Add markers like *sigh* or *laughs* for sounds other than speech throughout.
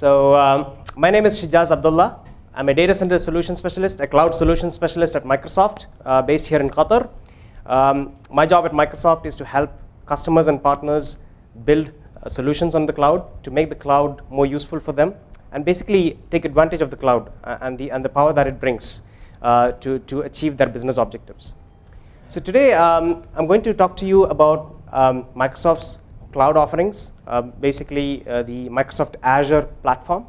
So um, my name is Shijaz Abdulla. I'm a data center solution specialist, a cloud solution specialist at Microsoft, uh, based here in Qatar. Um, my job at Microsoft is to help customers and partners build uh, solutions on the cloud to make the cloud more useful for them and basically take advantage of the cloud uh, and, the, and the power that it brings uh, to, to achieve their business objectives. So today um, I'm going to talk to you about um, Microsoft's cloud offerings, uh, basically uh, the Microsoft Azure platform.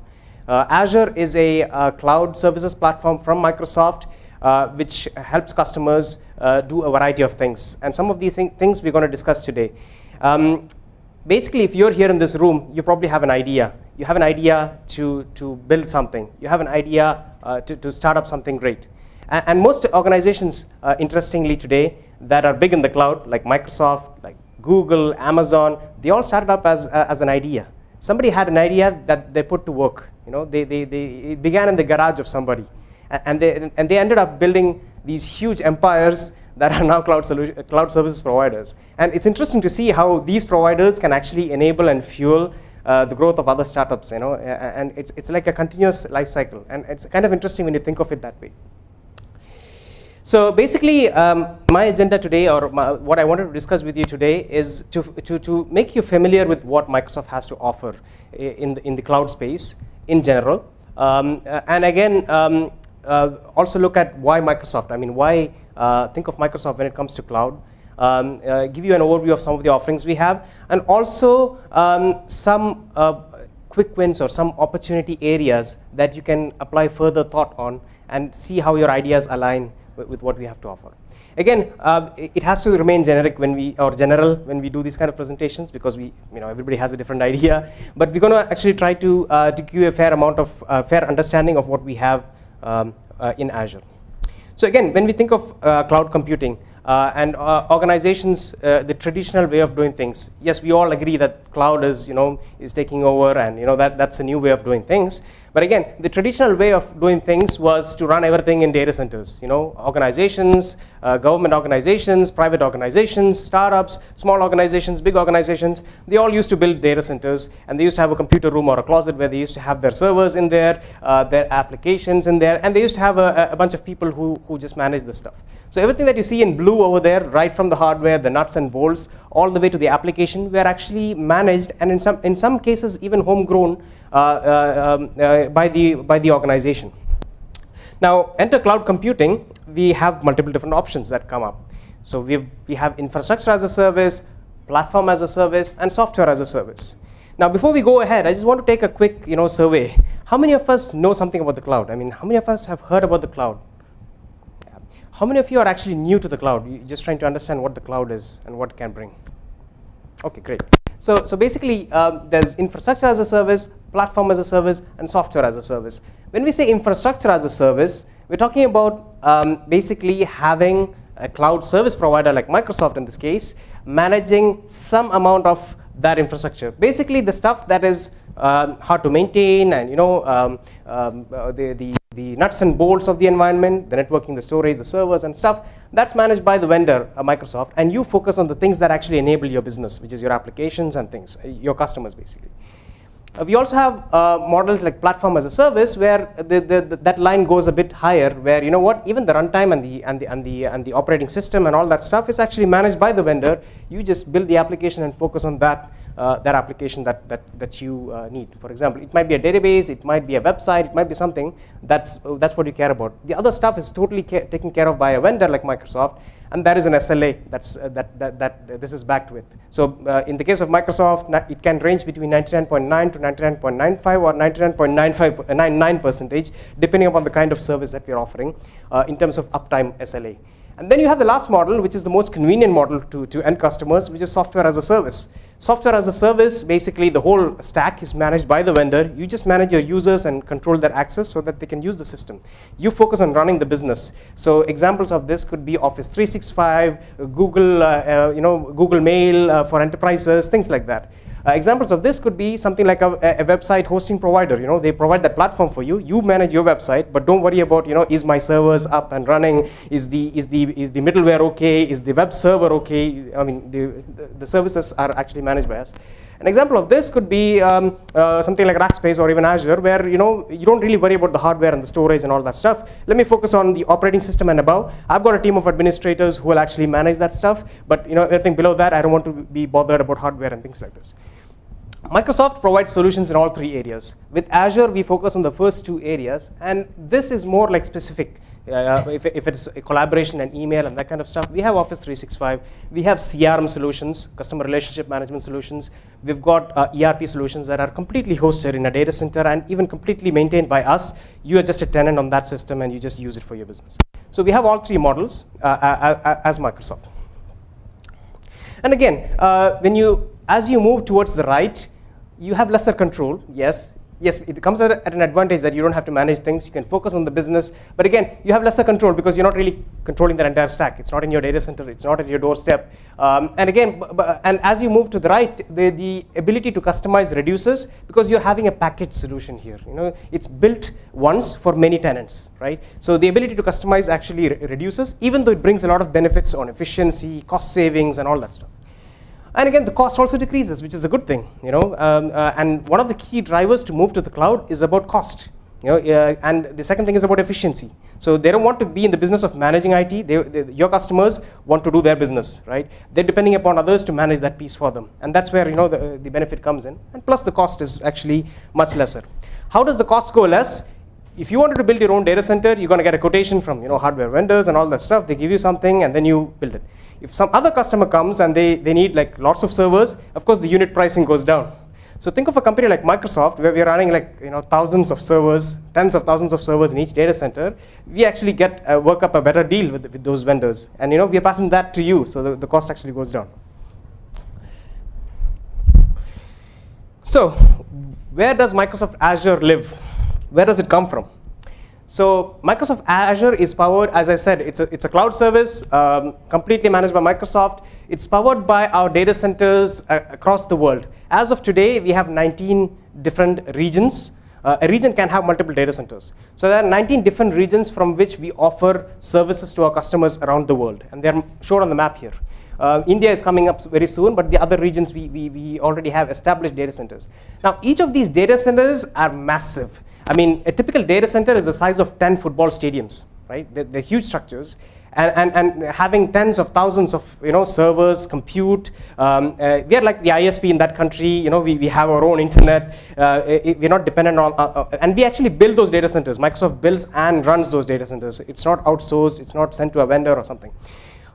Uh, Azure is a uh, cloud services platform from Microsoft uh, which helps customers uh, do a variety of things. And some of these th things we're going to discuss today. Um, basically, if you're here in this room, you probably have an idea. You have an idea to, to build something. You have an idea to, to start up something great. And, and most organizations, interestingly today, that are big in the cloud, like Microsoft, like Google, Amazon, they all started up as, uh, as an idea. Somebody had an idea that they put to work. You know, they, they, they, it began in the garage of somebody. And they, and they ended up building these huge empires that are now cloud, solution, cloud services providers. And it's interesting to see how these providers can actually enable and fuel uh, the growth of other startups. You know, and it's, it's like a continuous life cycle. And it's kind of interesting when you think of it that way. So basically, um, my agenda today, or my, what I wanted to discuss with you today, is to, to, to make you familiar with what Microsoft has to offer in the, in the cloud space in general. Um, and again, um, uh, also look at why Microsoft. I mean, why uh, think of Microsoft when it comes to cloud. Um, uh, give you an overview of some of the offerings we have, and also um, some uh, quick wins or some opportunity areas that you can apply further thought on and see how your ideas align with what we have to offer. Again, uh, it has to remain generic when we, or general when we do these kind of presentations because we, you know, everybody has a different *laughs* idea. But we're going to actually try to, uh, to give a fair amount of, uh, fair understanding of what we have um, uh, in Azure. So again, when we think of uh, cloud computing, uh, and organizations, the traditional way of doing things. Yes, we all agree that cloud is, you know, is taking over, and you know that that's a new way of doing things. But again, the traditional way of doing things was to run everything in data centers. You know, organizations, uh, government organizations, private organizations, startups, small organizations, big organizations, they all used to build data centers, and they used to have a computer room or a closet where they used to have their servers in there, uh, their applications in there, and they used to have a, a bunch of people who, who just manage the stuff. So everything that you see in blue over there, right from the hardware, the nuts and bolts, all the way to the application, were actually managed, and in some, in some cases even homegrown uh, uh, um, uh, by, the, by the organization. Now, enter cloud computing, we have multiple different options that come up. So we we have infrastructure as a service, platform as a service, and software as a service. Now, before we go ahead, I just want to take a quick you know, survey. How many of us know something about the cloud? I mean, how many of us have heard about the cloud? How many of you are actually new to the cloud? You're just trying to understand what the cloud is and what it can bring. Okay, great. So, so basically, um, there's infrastructure as a service, platform as a service, and software as a service. When we say infrastructure as a service, we're talking about um, basically having a cloud service provider like Microsoft in this case, managing some amount of that infrastructure. Basically, the stuff that is um, hard to maintain and you know um, um, uh, the, the the nuts and bolts of the environment, the networking, the storage, the servers and stuff, that's managed by the vendor, uh, Microsoft, and you focus on the things that actually enable your business, which is your applications and things, uh, your customers basically. Uh, we also have uh, models like platform as a service where the, the, the, that line goes a bit higher where you know what even the runtime and the and the and the and the operating system and all that stuff is actually managed by the vendor you just build the application and focus on that uh, that application that, that, that you uh, need. For example, it might be a database, it might be a website, it might be something, that's, uh, that's what you care about. The other stuff is totally taken care of by a vendor like Microsoft, and there is an SLA that's, uh, that, that, that this is backed with. So uh, in the case of Microsoft, it can range between 99.9 to 99.95 or 99.95 percentage, depending upon the kind of service that we're offering in terms of uptime SLA. And then you have the last model, which is the most convenient model to, to end customers, which is software as a service. Software as a service, basically the whole stack is managed by the vendor. You just manage your users and control their access so that they can use the system. You focus on running the business. So examples of this could be Office 365, Google, uh, uh, you know, Google Mail uh, for enterprises, things like that. Uh, examples of this could be something like a, a, website hosting provider. You know, they provide that platform for you. You manage your website, but don't worry about you know is my servers up and running? Is the is the is the middleware okay? Is the web server okay? I mean, the the, the services are actually managed by us. An example of this could be um, uh, something like Rackspace or even Azure, where you know you don't really worry about the hardware and the storage and all that stuff. Let me focus on the operating system and above. I've got a team of administrators who will actually manage that stuff, but you know everything below that, I don't want to be bothered about hardware and things like this. Microsoft provides solutions in all three areas. With Azure, we focus on the first two areas, and this is more like specific uh, if, if it's collaboration and email and that kind of stuff, we have Office 365. We have CRM solutions, customer relationship management solutions. We've got uh, ERP solutions that are completely hosted in a data center and even completely maintained by us. You are just a tenant on that system and you just use it for your business. So we have all three models uh, uh, uh as Microsoft. And again, uh, when you, as you move towards the right, you have lesser control, yes, yes, it comes at, at, an advantage that you don't have to manage things. You can focus on the business. But again, you have lesser control because you're not really controlling that entire stack. It's not in your data center. It's not at your doorstep. Um, and again, and as you move to the right, the, the ability to customize reduces because you're having a package solution here. You know, it's built once for many tenants, right? So the ability to customize actually re reduces, even though it brings a lot of benefits on efficiency, cost savings, and all that stuff. And again, the cost also decreases, which is a good thing, you know. Um, uh, and one of the key drivers to move to the cloud is about cost, you know. Uh, and the second thing is about efficiency. So they don't want to be in the business of managing IT. They, they, your customers want to do their business, right? They're depending upon others to manage that piece for them, and that's where you know the, the benefit comes in. And plus, the cost is actually much lesser. How does the cost go less? If you wanted to build your own data center, you're going to get a quotation from you know hardware vendors and all that stuff. They give you something and then you build it. If some other customer comes and they, they need like lots of servers, of course the unit pricing goes down. So think of a company like Microsoft where we're running like you know thousands of servers, tens of thousands of servers in each data center. We actually get uh, work up a better deal with, with those vendors, and you know we're passing that to you, so the, the cost actually goes down. So where does Microsoft Azure live? Where does it come from? So Microsoft Azure is powered, as I said, it's a, it's a cloud service um, completely managed by Microsoft. It's powered by our data centers uh, across the world. As of today, we have 19 different regions. Uh, a region can have multiple data centers. So there are 19 different regions from which we offer services to our customers around the world. And they're shown on the map here. Uh, India is coming up very soon, but the other regions we, we, we already have established data centers. Now, each of these data centers are massive. I mean, a typical data center is the size of 10 football stadiums, right? They're, they're huge structures. And, and, and, having tens of thousands of you know servers, compute. Um, uh, we are like the ISP in that country. You know, we, we have our own internet. Uh, it, we're not dependent on, uh, uh, and we actually build those data centers. Microsoft builds and runs those data centers. It's not outsourced. It's not sent to a vendor or something.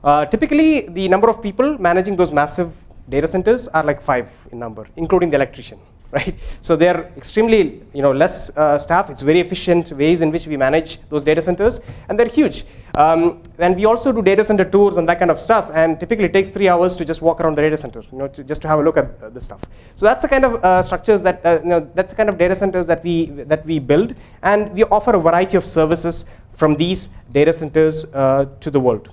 Uh, typically, the number of people managing those massive data centers are like five in number, including the electrician *laughs* right? So they're extremely, you know, less uh, staff. It's very efficient ways in which we manage those data centers, and they're huge. Um, and we also do data center tours and that kind of stuff, and typically it takes three hours to just walk around the data center, you know, to, just to have a look at uh, the stuff. So that's the kind of uh, structures that, uh, you know, that's the kind of data centers that we, that we build, and we offer a variety of services from these data centers uh, to the world.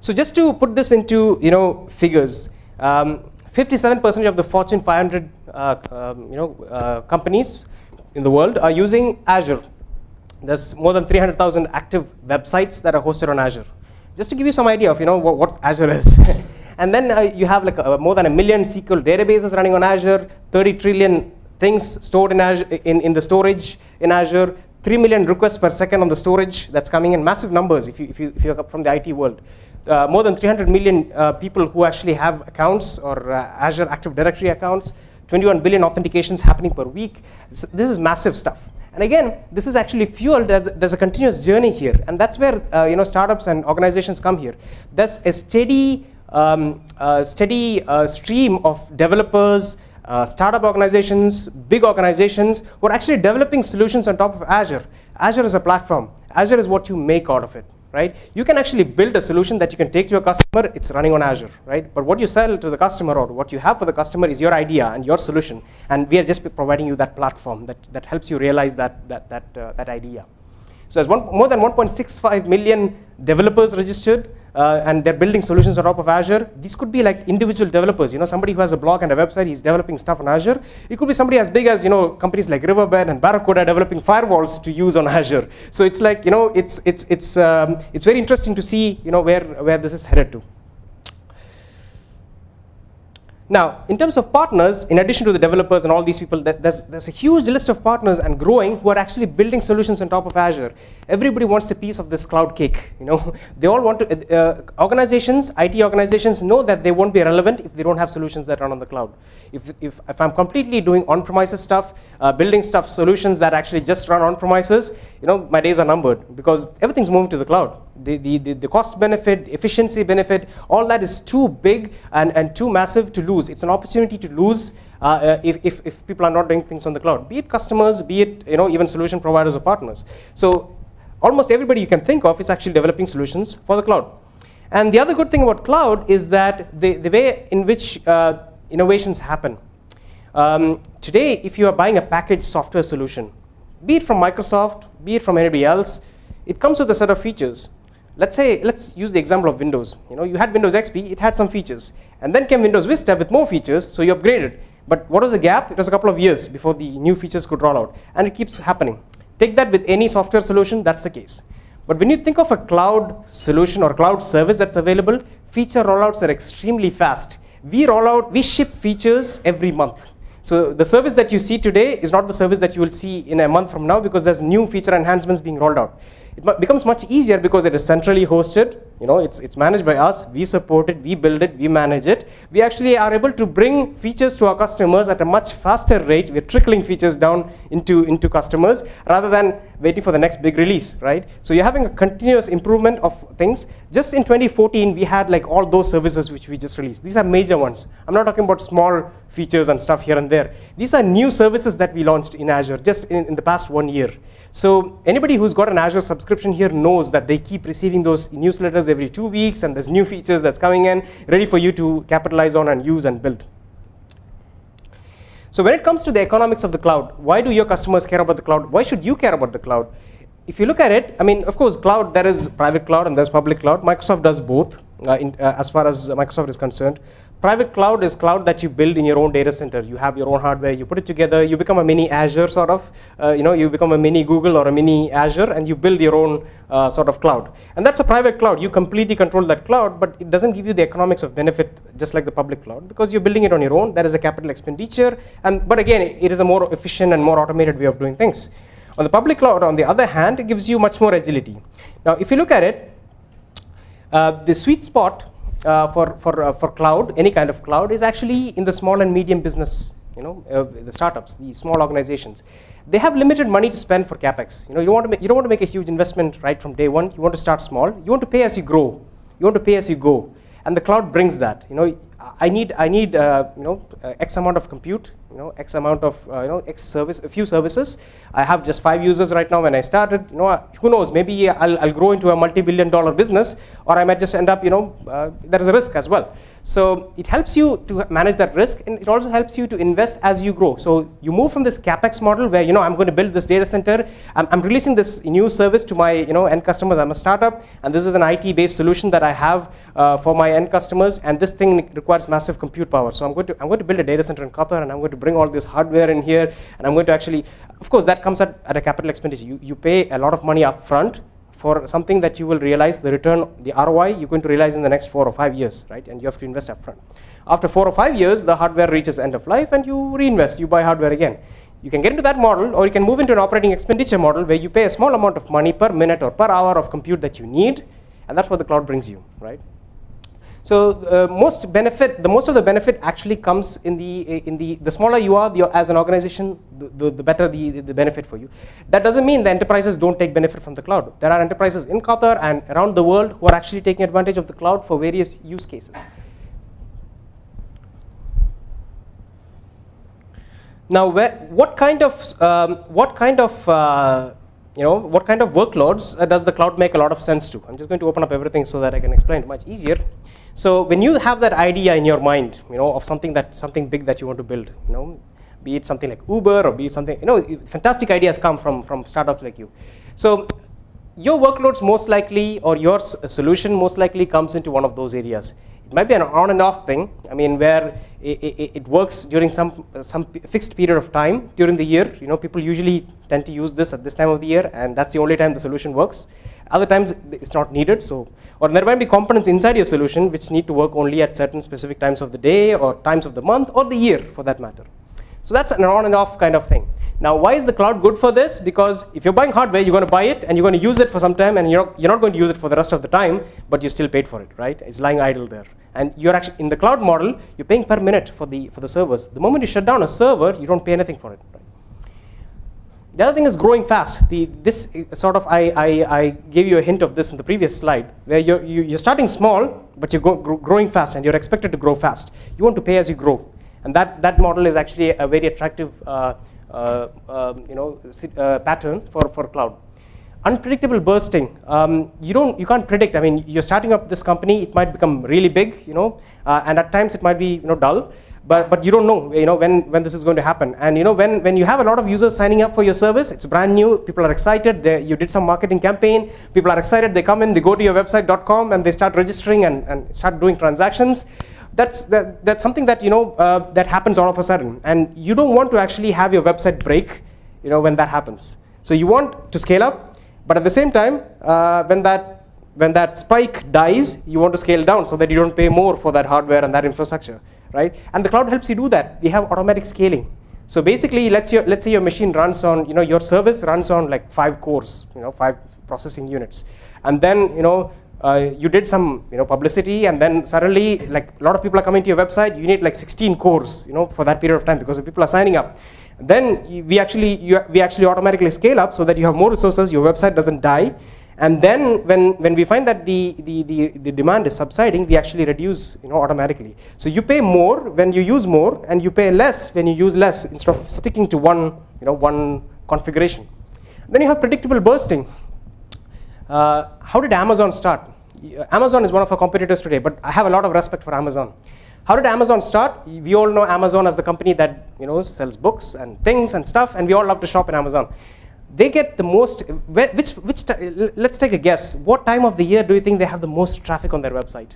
So just to put this into, you know, figures, um, 57% of the Fortune 500 uh, um, you know, uh, companies in the world are using Azure. There's more than 300,000 active websites that are hosted on Azure. Just to give you some idea of you know, what, what Azure is. *laughs* and then uh, you have like more than a million SQL databases running on Azure, 30 trillion things stored in, Azure, in, in the storage in Azure, 3 million requests per second on the storage that's coming in, massive numbers if, you, if, you, if you're from the IT world uh, more than 300 million uh, people who actually have accounts or uh, Azure Active Directory accounts, 21 billion authentications happening per week. this is massive stuff. And again, this is actually fueled, there's, there's a continuous journey here. And that's where uh, you know, startups and organizations come here. There's a steady, um, uh, steady uh, stream of developers, startup organizations, big organizations who are actually developing solutions on top of Azure. Azure is a platform. Azure is what you make out of it right? You can actually build a solution that you can take to a customer, it's running on Azure, right? But what you sell to the customer or what you have for the customer is your idea and your solution. And we are just providing you that platform that, that helps you realize that, that, that, uh, that idea. So there's one, more than 1.65 million developers registered uh, and they're building solutions on top of Azure. These could be like individual developers, you know, somebody who has a blog and a website, he's developing stuff on Azure. It could be somebody as big as, you know, companies like Riverbed and Barracuda developing firewalls to use on Azure. So it's like, you know, it's, it's, it's, um, it's very interesting to see, you know, where, where this is headed to. Now, in terms of partners, in addition to the developers and all these people, there's, there's a huge list of partners and growing who are actually building solutions on top of Azure. Everybody wants a piece of this cloud cake. *laughs* You know, they all want to. Uh, organizations, IT organizations, know that they won't be relevant if they don't have solutions that run on the cloud. If if, if I'm completely doing on-premises stuff, uh, building stuff, solutions that actually just run on-premises, you know, my days are numbered because everything's moving to the cloud. The the the, the cost benefit, the efficiency benefit, all that is too big and and too massive to lose. It's an opportunity to lose uh, uh, if, if, if, people are not doing things on the cloud, be it customers, be it you know, even solution providers or partners. So almost everybody you can think of is actually developing solutions for the cloud. And the other good thing about cloud is that the, the way in which uh, innovations happen. Um, today, if you are buying a packaged software solution, be it from Microsoft, be it from anybody else, it comes with a set of features let's say, let's use the example of Windows. You know, you had Windows XP, it had some features. And then came Windows Vista with more features, so you upgraded. But what was the gap? It was a couple of years before the new features could roll out. And it keeps happening. Take that with any software solution, that's the case. But when you think of a cloud solution or cloud service that's available, feature rollouts are extremely fast. We roll out, we ship features every month. So the service that you see today is not the service that you will see in a month from now because there's new feature enhancements being rolled out it becomes much easier because it is centrally hosted. You know, it's, it's managed by us. We support it. We build it. We manage it. We actually are able to bring features to our customers at a much faster rate. We're trickling features down into, into customers rather than waiting for the next big release, right? So you're having a continuous improvement of things. Just in 2014, we had like all those services which we just released. These are major ones. I'm not talking about small features and stuff here and there. These are new services that we launched in Azure just in, in the past one year. So anybody who's got an Azure subscription here knows that they keep receiving those newsletters every two weeks and there's new features that's coming in ready for you to capitalize on and use and build. So when it comes to the economics of the cloud, why do your customers care about the cloud? Why should you care about the cloud? If you look at it, I mean, of course, cloud, there is private cloud and there's public cloud. Microsoft does both uh, in, uh, as far as Microsoft is concerned. Private cloud is cloud that you build in your own data center. You have your own hardware, you put it together, you become a mini Azure sort of, uh, you know, you become a mini Google or a mini Azure and you build your own uh, sort of cloud. And that's a private cloud. You completely control that cloud, but it doesn't give you the economics of benefit just like the public cloud because you're building it on your own. That is a capital expenditure. And, but again, it is a more efficient and more automated way of doing things. On the public cloud, on the other hand, it gives you much more agility. Now, if you look at it, uh, the sweet spot uh, for, for, uh, for cloud, any kind of cloud, is actually in the small and medium business, you know, uh, the startups, the small organizations. They have limited money to spend for capex. You know, you, want to make, you don't want to make a huge investment right from day one. You want to start small. You want to pay as you grow. You want to pay as you go. And the cloud brings that. You know, I need, I need uh, you know, uh, X amount of compute, you know, X amount of, uh, you know, X service, a few services. I have just five users right now when I started. You know, who knows, maybe I'll, I'll grow into a multi-billion dollar business or I might just end up, you know, uh, there is a risk as well. So it helps you to manage that risk and it also helps you to invest as you grow. So you move from this capex model where you know I'm going to build this data center. I'm, I'm releasing this new service to my you know end customers. I'm a startup and this is an IT based solution that I have uh, for my end customers and this thing requires massive compute power. So I'm going to I'm going to build a data center in Qatar and I'm going to bring all this hardware in here and I'm going to actually of course that comes at, at a capital expenditure. You, you pay a lot of money up front for something that you will realize the return, the ROI, you're going to realize in the next four or five years, right? And you have to invest upfront. After four or five years, the hardware reaches end of life and you reinvest, you buy hardware again. You can get into that model or you can move into an operating expenditure model where you pay a small amount of money per minute or per hour of compute that you need and that's what the cloud brings you, right? So uh, most benefit, the most of the benefit actually comes in the in the the smaller you are the, as an organization, the, the, the, better the, the benefit for you. That doesn't mean the enterprises don't take benefit from the cloud. There are enterprises in Qatar and around the world who are actually taking advantage of the cloud for various use cases. Now, where, what kind of um, what kind of uh, you know what kind of workloads uh, does the cloud make a lot of sense to? I'm just going to open up everything so that I can explain it much easier. So when you have that idea in your mind, you know, of something that something big that you want to build, you know, be it something like Uber or be it something, you know, fantastic ideas come from from startups like you. So your workloads most likely or your solution most likely comes into one of those areas. It might be an on and off thing. I mean, where it, it, it, works during some some fixed period of time during the year. You know, people usually tend to use this at this time of the year, and that's the only time the solution works. Other times it's not needed. So, or there might be components inside your solution which need to work only at certain specific times of the day or times of the month or the year for that matter. So that's an on and off kind of thing. Now, why is the cloud good for this? Because if you're buying hardware, you're going to buy it and you're going to use it for some time and you're, you're not going to use it for the rest of the time, but you still paid for it, right? It's lying idle there. And you're actually, in the cloud model, you're paying per minute for the, for the servers. The moment you shut down a server, you don't pay anything for it. Right? The other thing is growing fast. The, this uh, sort of, I, I, I, gave you a hint of this in the previous slide, where you're, you, are starting small, but you're growing fast and you're expected to grow fast. You want to pay as you grow. And that, that model is actually a very attractive uh, uh, um, you know, uh, pattern for, for cloud. Unpredictable bursting, um, you, don't, you can't predict. I mean, you're starting up this company, it might become really big, you know, uh, and at times it might be you know, dull but, but you don't know, you know when, when this is going to happen. And you know when, when you have a lot of users signing up for your service, it's brand new, people are excited, they, you did some marketing campaign, people are excited, they come in, they go to your website.com and they start registering and, and start doing transactions. That's, that, that's something that, you know, uh, that happens all of a sudden. And you don't want to actually have your website break you know, when that happens. So you want to scale up, but at the same time, uh, when that when that spike dies, you want to scale down so that you don't pay more for that hardware and that infrastructure right? And the cloud helps you do that. We have automatic scaling. So basically, let's, your, let's say your machine runs on, you know, your service runs on like five cores, you know, five processing units. And then, you know, uh, you did some, you know, publicity and then suddenly, like a lot of people are coming to your website, you need like 16 cores, you know, for that period of time because people are signing up. Then we actually, you, we actually automatically scale up so that you have more resources, your website doesn't die, and then when, when we find that the, the, the, the, demand is subsiding, we actually reduce you know, automatically. So you pay more when you use more, and you pay less when you use less instead of sticking to one, you know, one configuration. Then you have predictable bursting. Uh, how did Amazon start? Amazon is one of our competitors today, but I have a lot of respect for Amazon. How did Amazon start? We all know Amazon as the company that you know sells books and things and stuff, and we all love to shop in Amazon they get the most, which, which, let's take a guess. What time of the year do you think they have the most traffic on their website?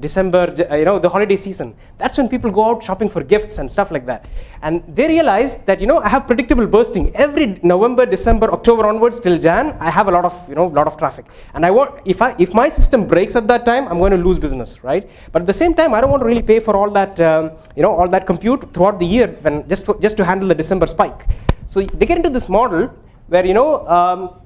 December, uh, you know, the holiday season. That's when people go out shopping for gifts and stuff like that. And they realize that, you know, I have predictable bursting. Every November, December, October onwards till Jan, I have a lot of, you know, lot of traffic. And I want, if, I, if my system breaks at that time, I'm going to lose business, right? But at the same time, I don't want to really pay for all that, um, you know, all that compute throughout the year when just, just to handle the December spike. So they get into this model where you know um,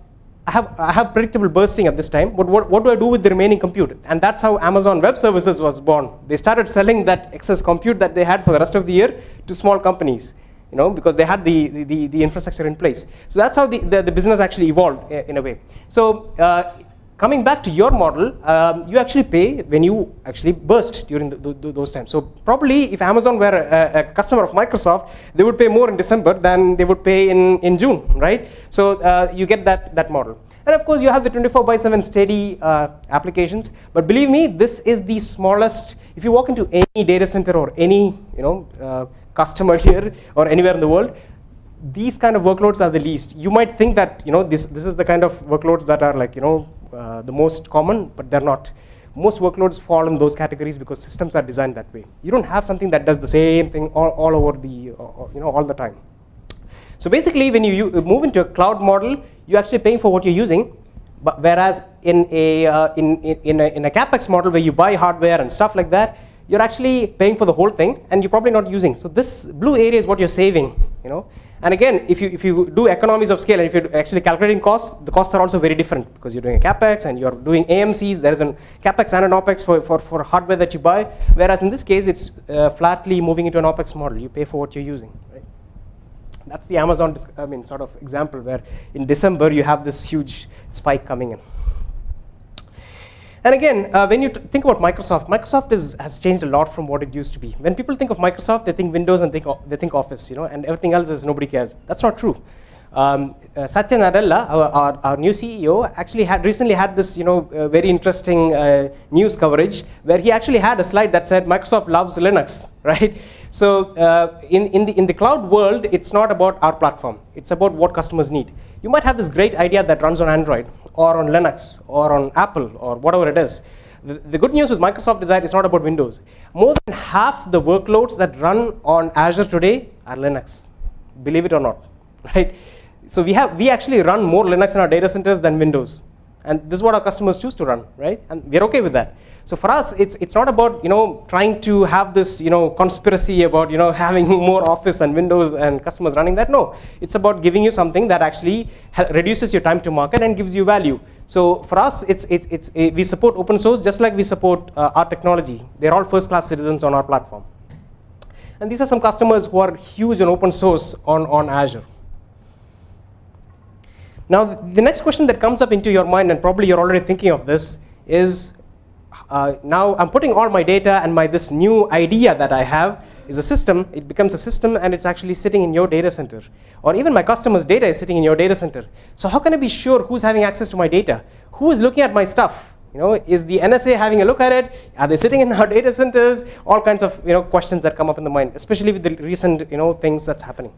I have I have predictable bursting at this time, but what, what do I do with the remaining compute? And that's how Amazon Web Services was born. They started selling that excess compute that they had for the rest of the year to small companies, you know, because they had the the, the infrastructure in place. So that's how the, the, the business actually evolved in a way. So uh, coming back to your model, um, you actually pay when you actually burst during the, the, those times. So probably if Amazon were a, a, customer of Microsoft, they would pay more in December than they would pay in, in June, right? So uh, you get that, that model. And of course, you have the 24 by 7 steady uh, applications. But believe me, this is the smallest. If you walk into any data center or any you know, uh, customer *laughs* here or anywhere in the world, these kind of workloads are the least. You might think that you know this this is the kind of workloads that are like you know uh, the most common, but they're not. Most workloads fall in those categories because systems are designed that way. You don't have something that does the same thing all, all over the, uh, uh you know, all the time. So basically, when you move into a cloud model, you're actually paying for what you're using. But whereas in a, uh, in, in, a, in a capex model where you buy hardware and stuff like that, you're actually paying for the whole thing, and you're probably not using. So this blue area is what you're saving. You know, and again, if you, if you do economies of scale and if you're actually calculating costs, the costs are also very different because you're doing a capex and you're doing AMCs. There is a capex and an opex for, for, for hardware that you buy. Whereas in this case, it's uh, flatly moving into an opex model. You pay for what you're using. Right? That's the Amazon I mean, sort of example where in December you have this huge spike coming in. And again, uh, when you think about Microsoft, Microsoft is, has changed a lot from what it used to be. When people think of Microsoft, they think Windows and think, they think Office, you know, and everything else is nobody cares. That's not true. Um, uh, Satya Nadella, our, our, our, new CEO, actually had recently had this, you know, uh, very interesting uh, news coverage where he actually had a slide that said Microsoft loves Linux, *laughs* right? So uh, in, in, the, in the cloud world, it's not about our platform. It's about what customers need. You might have this great idea that runs on Android or on Linux or on Apple or whatever it is. The, the good news with Microsoft is not about Windows. More than half the workloads that run on Azure today are Linux, believe it or not, *laughs* right? so we have we actually run more Linux in our data centers than Windows, and this is what our customers choose to run, right? And we're okay with that. So for us, it's it's not about you know trying to have this you know conspiracy about you know *laughs* having more Office and Windows and customers running that. No, it's about giving you something that actually reduces your time to market and gives you value. So for us, it's it's it's a, we support open source just like we support uh, our technology. They're all first-class citizens on our platform. And these are some customers who are huge on open source on, on Azure. Now, the next question that comes up into your mind, and probably you're already thinking of this, is uh, now I'm putting all my data and my this new idea that I have is a system. It becomes a system, and it's actually sitting in your data center. Or even my customer's data is sitting in your data center. So how can I be sure who's having access to my data? Who is looking at my stuff? You know, is the NSA having a look at it? Are they sitting in our *laughs* data centers? All kinds of you know questions that come up in the mind, especially with the recent you know things that's happening.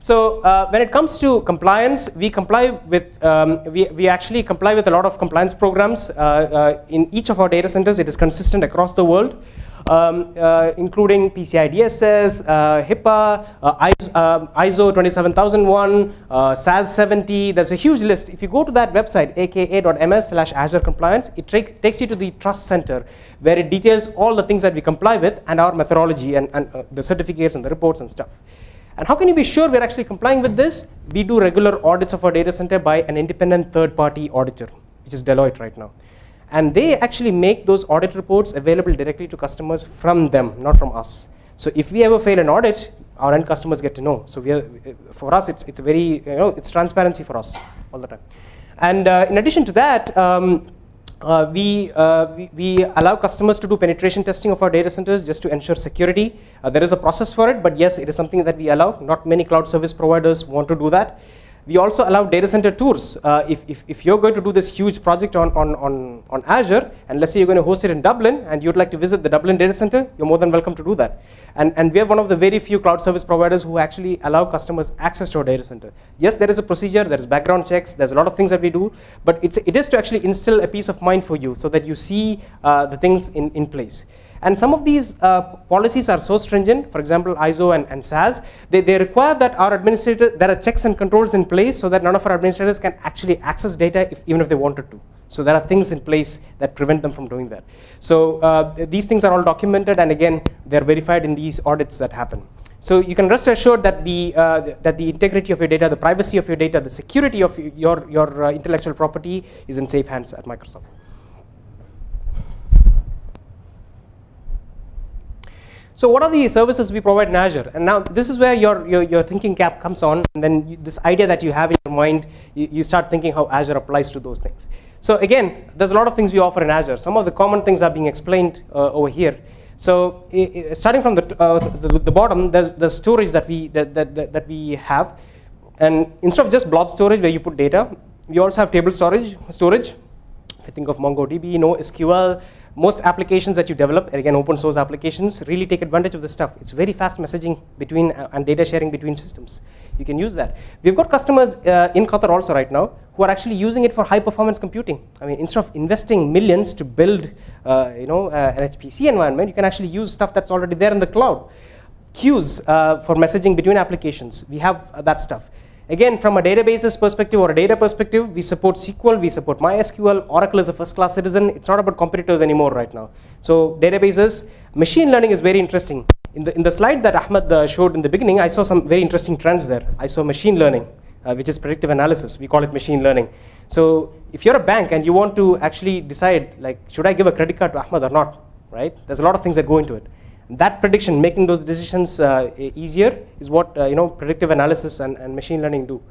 So uh, when it comes to compliance, we comply with um, we we actually comply with a lot of compliance programs uh, uh, in each of our data centers. It is consistent across the world um, uh, including PCI DSS, uh, HIPAA, uh, ISO, um, 27001, uh, SAS 70. There's a huge list. If you go to that website, aka.ms slash Azure Compliance, it takes you to the Trust Center where it details all the things that we comply with and our methodology and, and uh, the certificates and the reports and stuff. And how can you be sure we're actually complying with this? We do regular audits of our data center by an independent third-party auditor, which is Deloitte right now. And they actually make those audit reports available directly to customers from them, not from us. So if we ever fail an audit, our end customers get to know. So we are, for us, it's, it's very, you know, it's transparency for us all the time. And uh, in addition to that, um, uh, we, uh, we, we, allow customers to do penetration testing of our data centers just to ensure security. Uh, there is a process for it, but yes, it is something that we allow. Not many cloud service providers want to do that. We also allow data center tours. Uh, if, if, if, you're going to do this huge project on, on, on, on Azure, and let's say you're going to host it in Dublin, and you'd like to visit the Dublin data center, you're more than welcome to do that. And, and we are one of the very few cloud service providers who actually allow customers access to our data center. Yes, there is a procedure, there is background checks, there's a lot of things that we do, but it's, it is to actually instill a peace of mind for you so that you see uh, the things in, in place. And some of these uh, policies are so stringent, for example, ISO and, and SAS, they, they require that our administrators, there are checks and controls in place so that none of our administrators can actually access data if, even if they wanted to. So there are things in place that prevent them from doing that. So uh, these things are all documented and again, they're verified in these audits that happen. So you can rest assured that the, uh, that the integrity of your data, the privacy of your data, the security of your, your uh, intellectual property is in safe hands at Microsoft. So what are the services we provide in Azure? And now this is where your, your, your thinking cap comes on, and then you, this idea that you have in your mind, you, you, start thinking how Azure applies to those things. So again, there's a lot of things we offer in Azure. Some of the common things are being explained uh, over here. So starting from the, uh, the, the, bottom, there's the storage that we, that, that, that we have. And instead of just blob storage where you put data, we also have table storage, storage. If you think of MongoDB, NoSQL, most applications that you develop, again open source applications, really take advantage of this stuff. It's very fast messaging between uh, and data sharing between systems. You can use that. We've got customers uh, in Qatar also right now who are actually using it for high performance computing. I mean, instead of investing millions to build uh, you know, uh, an HPC environment, you can actually use stuff that's already there in the cloud. Queues uh, for messaging between applications, we have uh, that stuff. Again, from a databases perspective or a data perspective, we support SQL, we support MySQL, Oracle is a first class citizen. It's not about competitors anymore right now. So databases, machine learning is very interesting. In the, in the slide that Ahmed uh, showed in the beginning, I saw some very interesting trends there. I saw machine learning, uh, which is predictive analysis. We call it machine learning. So if you're a bank and you want to actually decide, like, should I give a credit card to Ahmed or not, right? There's a lot of things that go into it that prediction, making those decisions uh, easier is what uh, you know predictive analysis and, and machine learning do.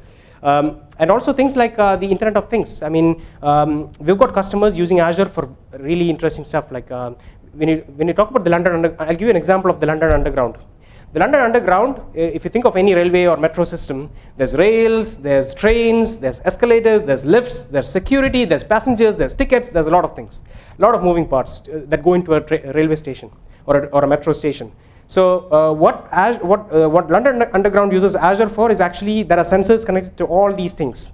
Um, and also things like uh, the Internet of Things. I mean, um, we've got customers using Azure for really interesting stuff. Like uh, when you when you talk about the London, Under I'll give you an example of the London Underground. The London Underground, if you think of any railway or metro system, there's rails, there's trains, there's escalators, there's lifts, there's security, there's passengers, there's tickets, there's a lot of things, a lot of moving parts uh, that go into a railway station or a, or a metro station. So uh, what, what, uh, what London Underground uses Azure for is actually there are sensors connected to all these things.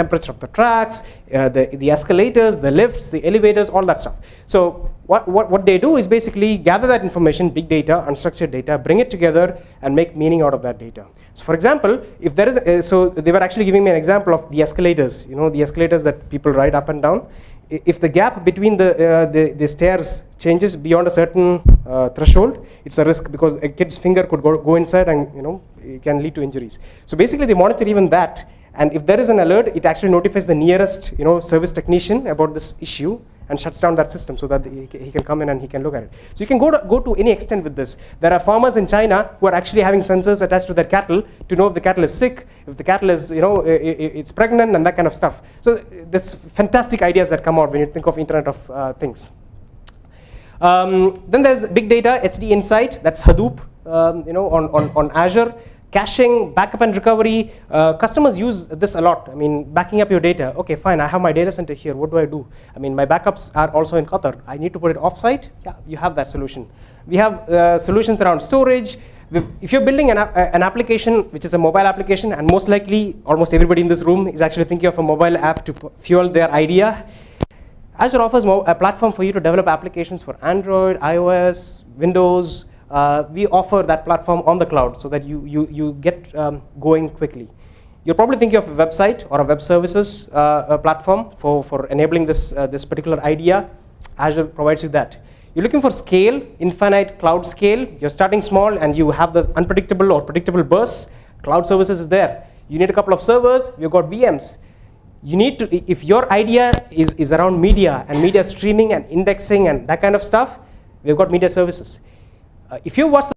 temperature of the tracks, uh, the, the escalators, the lifts, the elevators, all that stuff. So what, what, what they do is basically gather that information, big data, unstructured data, bring it together and make meaning out of that data. So for example, if there is, a, so they were actually giving me an example of the escalators, you know, the escalators that people ride up and down. If the gap between the, uh, the, the, stairs changes beyond a certain uh, threshold, it's a risk because a kid's finger could go, go inside and you know, it can lead to injuries. So basically they monitor even that and if there is an alert, it actually notifies the nearest you know, service technician about this issue and shuts down that system so that he, he can come in and he can look at it. So you can go to, go to any extent with this. There are farmers in China who are actually having sensors attached to their cattle to know if the cattle is sick, if the cattle is, you know, it's pregnant and that kind of stuff. So there's fantastic ideas that come out when you think of Internet of uh, Things. Um, then there's big data, HD Insight, that's Hadoop, um, you know, on, on, on Azure caching, backup and recovery, uh, customers use this a lot. I mean, backing up your data. Okay, fine, I have my data center here. What do I do? I mean, my backups are also in Qatar. I need to put it offsite. Yeah, you have that solution. We have uh, solutions around storage. If you're building an, an application, which is a mobile application, and most likely almost everybody in this room is actually thinking of a mobile app to fuel their idea, Azure offers a platform for you to develop applications for Android, iOS, Windows, uh, we offer that platform on the cloud so that you, you, you get um, going quickly. You're probably thinking of a website or a web services uh, a platform for, for enabling this, uh, this particular idea. Azure provides you that. You're looking for scale, infinite cloud scale. You're starting small and you have this unpredictable or predictable bursts. Cloud services is there. You need a couple of servers. We've got VMs. You need to, if your idea is, is around media and media streaming and indexing and that kind of stuff, we've got media services. Uh, if you watch